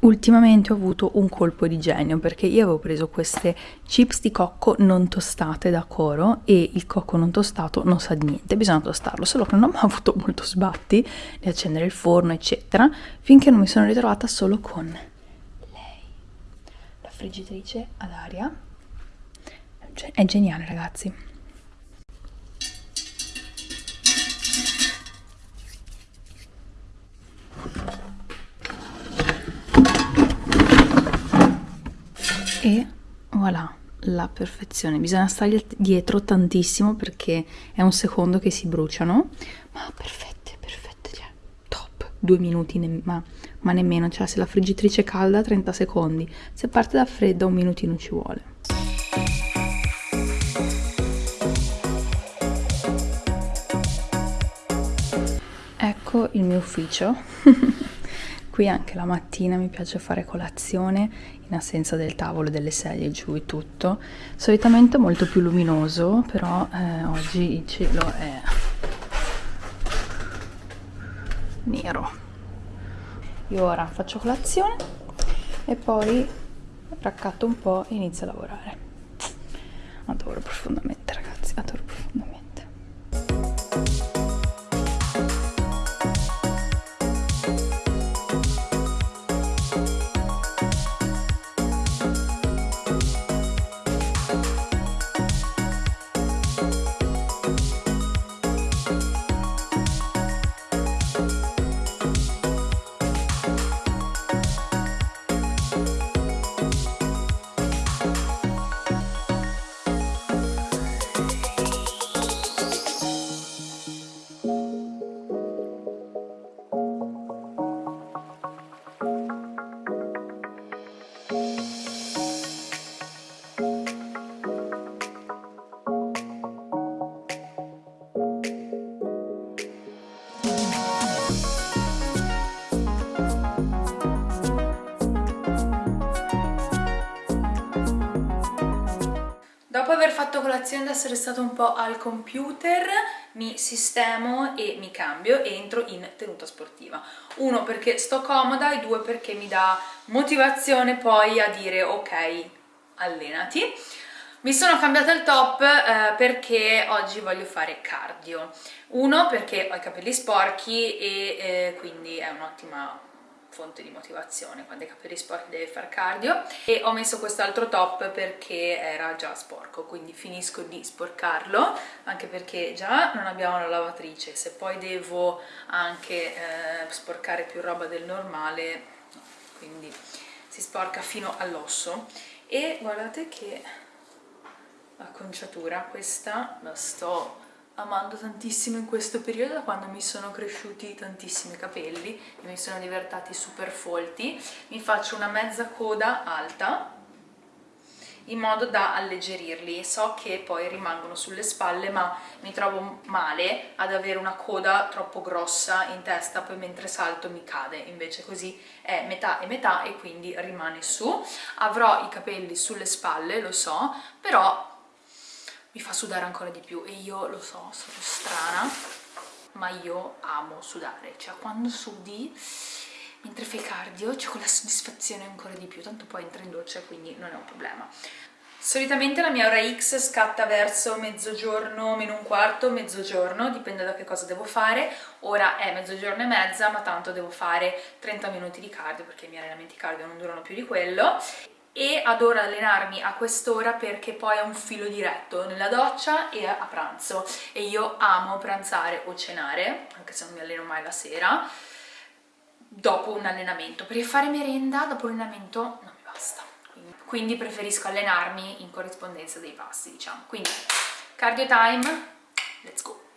Ultimamente ho avuto un colpo di genio perché io avevo preso queste chips di cocco non tostate da coro e il cocco non tostato non sa di niente, bisogna tostarlo, solo che non ho mai avuto molto sbatti di accendere il forno eccetera finché non mi sono ritrovata solo con lei, la friggitrice ad aria, è geniale ragazzi. E voilà la perfezione. Bisogna stargli dietro tantissimo perché è un secondo che si bruciano. Ma perfette perfette cioè top. Due minuti ne ma, ma nemmeno cioè se la friggitrice è calda 30 secondi. Se parte da fredda un minutino ci vuole. Ecco il mio ufficio qui anche la mattina mi piace fare colazione in assenza del tavolo, delle sedie giù e tutto. Solitamente molto più luminoso, però eh, oggi il cielo è nero. Io ora faccio colazione e poi raccatto un po' e inizio a lavorare. Adoro profondamente colazione ad essere stato un po' al computer, mi sistemo e mi cambio e entro in tenuta sportiva. Uno perché sto comoda e due perché mi dà motivazione poi a dire ok, allenati. Mi sono cambiata il top eh, perché oggi voglio fare cardio. Uno perché ho i capelli sporchi e eh, quindi è un'ottima fonte di motivazione. Quando hai capelli sporchi devi fare cardio. E ho messo quest'altro top perché era già sporco quindi finisco di sporcarlo anche perché già non abbiamo la lavatrice. Se poi devo anche eh, sporcare più roba del normale quindi si sporca fino all'osso. E guardate che acconciatura. Questa la sto amando tantissimo in questo periodo da quando mi sono cresciuti tantissimi capelli e mi sono divertati super folti mi faccio una mezza coda alta in modo da alleggerirli. So che poi rimangono sulle spalle ma mi trovo male ad avere una coda troppo grossa in testa poi mentre salto mi cade. Invece così è metà e metà e quindi rimane su. Avrò i capelli sulle spalle lo so però mi fa sudare ancora di più e io lo so, sono strana ma io amo sudare. Cioè quando sudi mentre fai cardio c'è quella soddisfazione ancora di più tanto poi entra in doccia quindi non è un problema. Solitamente la mia ora X scatta verso mezzogiorno, meno un quarto, mezzogiorno, dipende da che cosa devo fare. Ora è mezzogiorno e mezza, ma tanto devo fare 30 minuti di cardio perché i miei allenamenti cardio non durano più di quello e adoro allenarmi a quest'ora perché poi è un filo diretto nella doccia e a pranzo e io amo pranzare o cenare, anche se non mi alleno mai la sera, dopo un allenamento, perché fare merenda dopo l'allenamento non mi basta, quindi, preferisco allenarmi in corrispondenza dei passi, diciamo. Quindi, cardio time, let's go!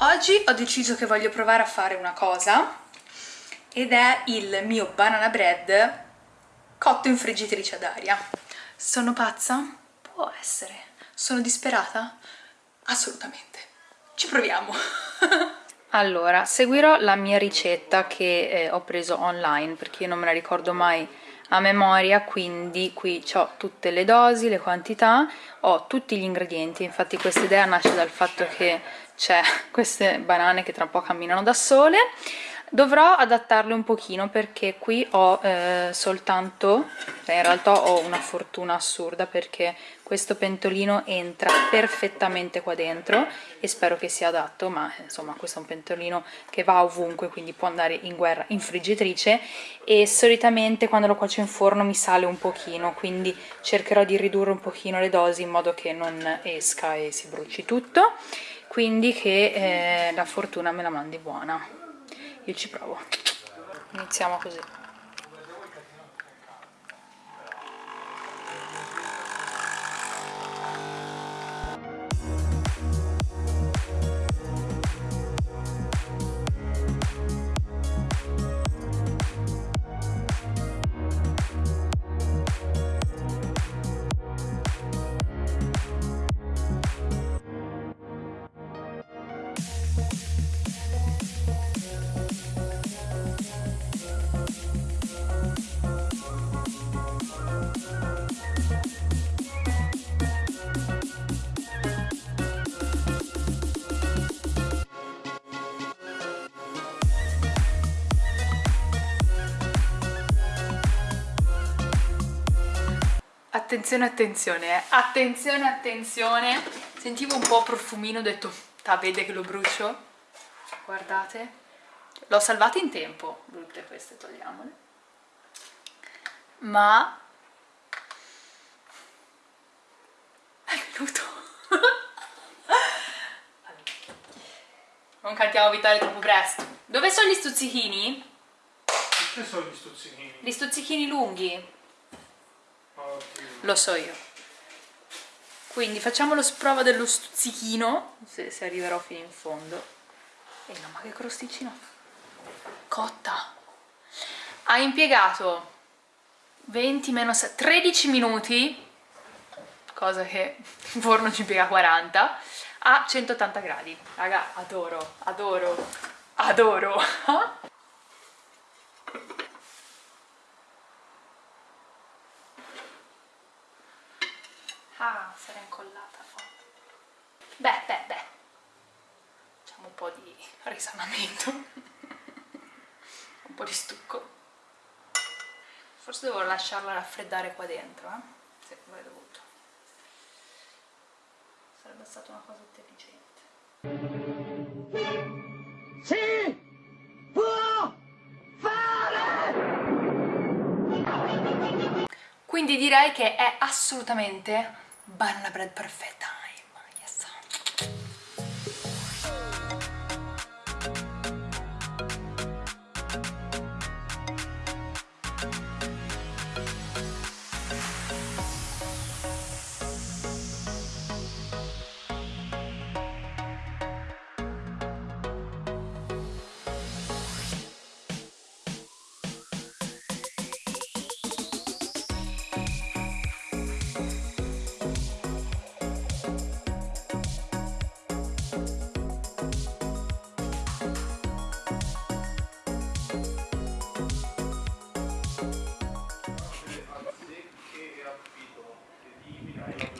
Oggi ho deciso che voglio provare a fare una cosa ed è il mio banana bread cotto in friggitrice ad aria. Sono pazza? Può essere. Sono disperata? Assolutamente. Ci proviamo. allora, seguirò la mia ricetta che eh, ho preso online perché io non me la ricordo mai a memoria quindi qui ho tutte le dosi, le quantità, ho tutti gli ingredienti, infatti questa idea nasce dal fatto che c'è queste banane che tra un po' camminano da sole. Dovrò adattarle un pochino perché qui ho eh, soltanto cioè in realtà ho una fortuna assurda perché questo pentolino entra perfettamente qua dentro e spero che sia adatto ma insomma questo è un pentolino che va ovunque quindi può andare in guerra in friggitrice e solitamente quando lo cuocio in forno mi sale un pochino quindi cercherò di ridurre un pochino le dosi in modo che non esca e si bruci tutto quindi che eh, la fortuna me la mandi buona. Io ci provo. Iniziamo così attenzione attenzione eh. attenzione attenzione sentivo un po' profumino ho detto ta vede che lo brucio? Guardate. L'ho salvata in tempo brutte queste togliamole. Ma è venuto. Non cantiamo vitale troppo presto. Dove sono gli stuzzichini? che sono gli stuzzichini? gli stuzzichini lunghi. Lo so io quindi facciamo lo sprova dello stuzzichino se, se arriverò fino in fondo. E no ma che crosticino cotta. Ha impiegato 20 meno 6 13 minuti cosa che in forno ci impiega 40 a 180 gradi. Raga adoro adoro adoro Ah, sarà incollata. Oh. Beh, beh, beh. Facciamo un po' di risanamento. un po' di stucco. Forse devo lasciarla raffreddare qua dentro, eh? Sì, avrei dovuto. Sarebbe stata una cosa intelligente. Sì! Può fare! Quindi direi che è assolutamente banana bread perfetta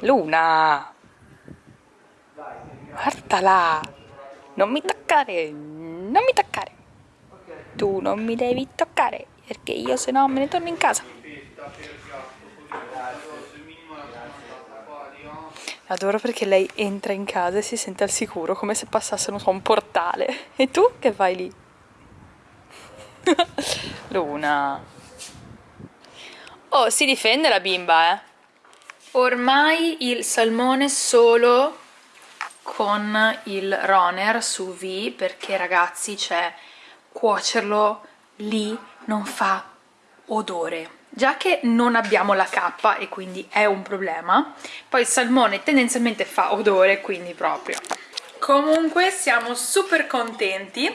Luna! Guardala! Non mi toccare! Non mi toccare! Tu non mi devi toccare, perché io se no me ne torno in casa. Adoro perché lei entra in casa e si sente al sicuro, come se passasse, non so, un portale. E tu che fai lì? Luna. Oh, si difende la bimba, eh. Ormai il salmone solo con il roner su V perché ragazzi c'è cuocerlo lì non fa odore. Già che non abbiamo la cappa e quindi è un problema poi il salmone tendenzialmente fa odore quindi proprio. Comunque siamo super contenti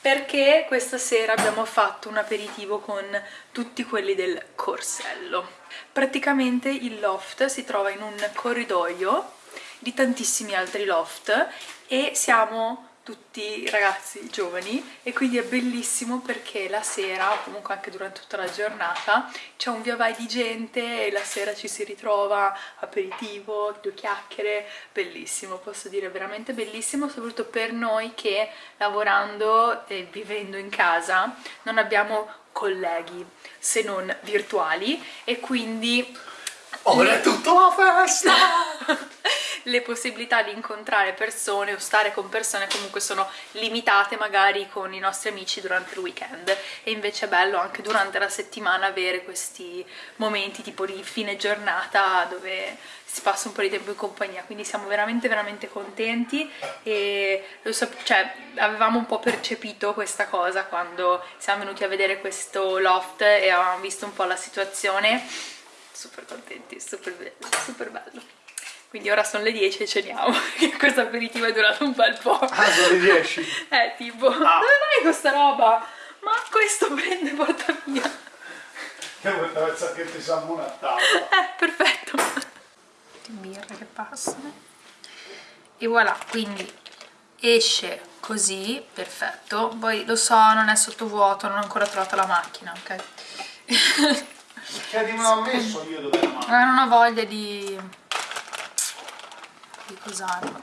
perché questa sera abbiamo fatto un aperitivo con tutti quelli del corsello. Praticamente il loft si trova in un corridoio di tantissimi altri loft e siamo tutti ragazzi giovani e quindi è bellissimo perché la sera, o comunque anche durante tutta la giornata, c'è un via vai di gente e la sera ci si ritrova, aperitivo, due chiacchiere, bellissimo, posso dire veramente bellissimo, soprattutto per noi che lavorando e vivendo in casa non abbiamo colleghi se non virtuali e quindi... Ora è tutto la festa! Le possibilità di incontrare persone o stare con persone comunque sono limitate magari con i nostri amici durante il weekend. E invece è bello anche durante la settimana avere questi momenti tipo di fine giornata dove si passa un po' di tempo in compagnia. Quindi siamo veramente veramente contenti e so, cioè, avevamo un po' percepito questa cosa quando siamo venuti a vedere questo loft e avevamo visto un po' la situazione. Super contenti, super bello, super bello quindi ora sono le 10 e ceniamo questo aperitivo è durato un bel po' ah sono le 10? eh tipo ah. dove vai questa roba? ma questo prende porta via. Io questa pensare che ti siamo una tavola? Eh perfetto. Di birre che passano. E voilà quindi esce così perfetto. Poi lo so non è sottovuoto non ho ancora trovato la macchina ok? Perché non ho messo io dove la macchina non ho voglia di di cos'hanno.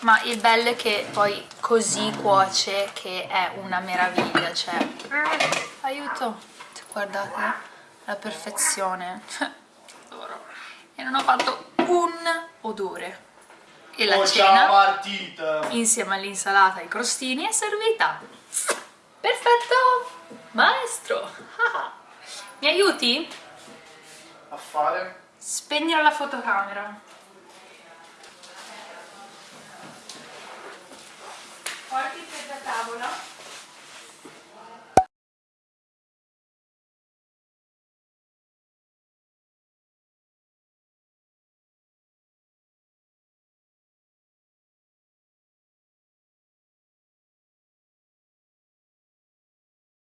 Ma il bello è che poi così cuoce che è una meraviglia cioè aiuto. Guardate la perfezione. E non ho fatto un odore. E la oh, cena partita. insieme all'insalata e ai crostini è servita. Perfetto. Maestro. Mi aiuti? a fare? spegnere la fotocamera Porti per la tavola.